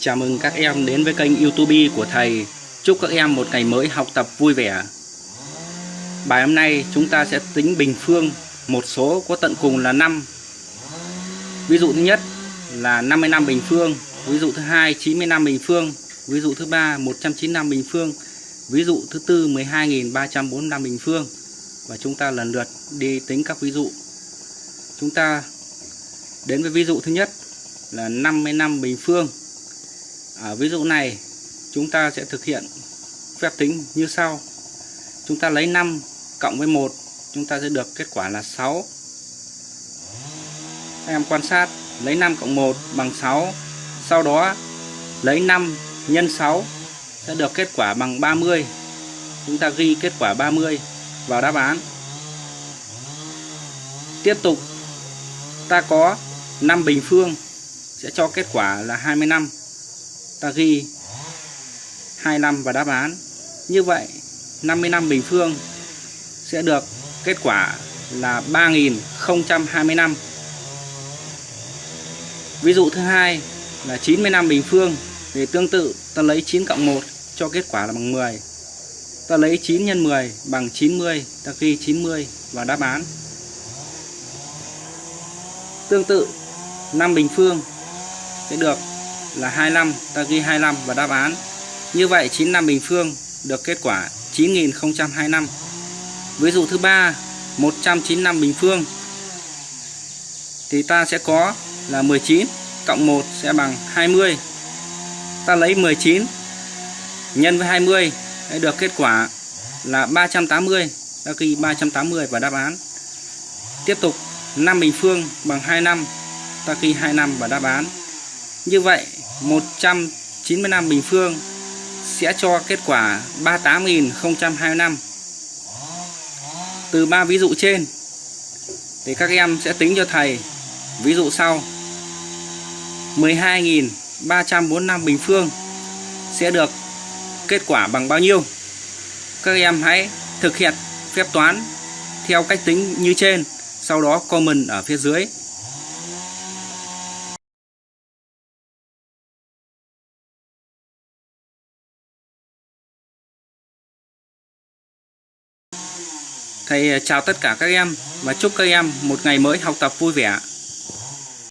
Chào mừng các em đến với kênh YouTube của thầy. Chúc các em một ngày mới học tập vui vẻ. Bài hôm nay chúng ta sẽ tính bình phương một số có tận cùng là 5. Ví dụ thứ nhất là 55 bình phương, ví dụ thứ hai 95 bình phương, ví dụ thứ ba 195 bình phương, ví dụ thứ tư 12.345 bình phương. Và chúng ta lần lượt đi tính các ví dụ. Chúng ta đến với ví dụ thứ nhất là 55 bình phương. Ở ví dụ này, chúng ta sẽ thực hiện phép tính như sau. Chúng ta lấy 5 cộng với 1 chúng ta sẽ được kết quả là 6. Các em quan sát, lấy 5 cộng 1 bằng 6. Sau đó, lấy 5 nhân 6 sẽ được kết quả bằng 30. Chúng ta ghi kết quả 30 vào đáp án. Tiếp tục, ta có 5 bình phương sẽ cho kết quả là 25 ta ghi 25 vào đáp án. Như vậy 55 bình phương sẽ được kết quả là 3025 ví dụ thứ hai là 95 bình phương thì tương tự, ta lấy 9 cộng 1 cho kết quả là bằng 10 ta lấy 9 x 10 bằng 90 ta ghi 90 vào đáp án. Tương tự 5 bình phương sẽ được là 25 ta ghi 25 vào đáp án. Như vậy 95 bình phương được kết quả 9025 ví dụ thứ ba 195 bình phương, thì ta sẽ có là 19 cộng 1 sẽ bằng 20 ta lấy 19 nhân với 20 để được kết quả là 380 ta ghi 380 vào đáp án. Tiếp tục 5 bình phương bằng 25. ta ghi 2 năm vào đáp án như vậy 195 bình phương sẽ cho kết quả 38.025 từ ba ví dụ trên, thì các em sẽ tính cho thầy. Ví dụ sau 12.345 bình phương sẽ được kết quả bằng bao nhiêu? Các em hãy thực hiện phép toán theo cách tính như trên, sau đó comment ở phía dưới. Thầy ờ, chào tất cả các em và chúc các em một ngày mới học tập vui vẻ.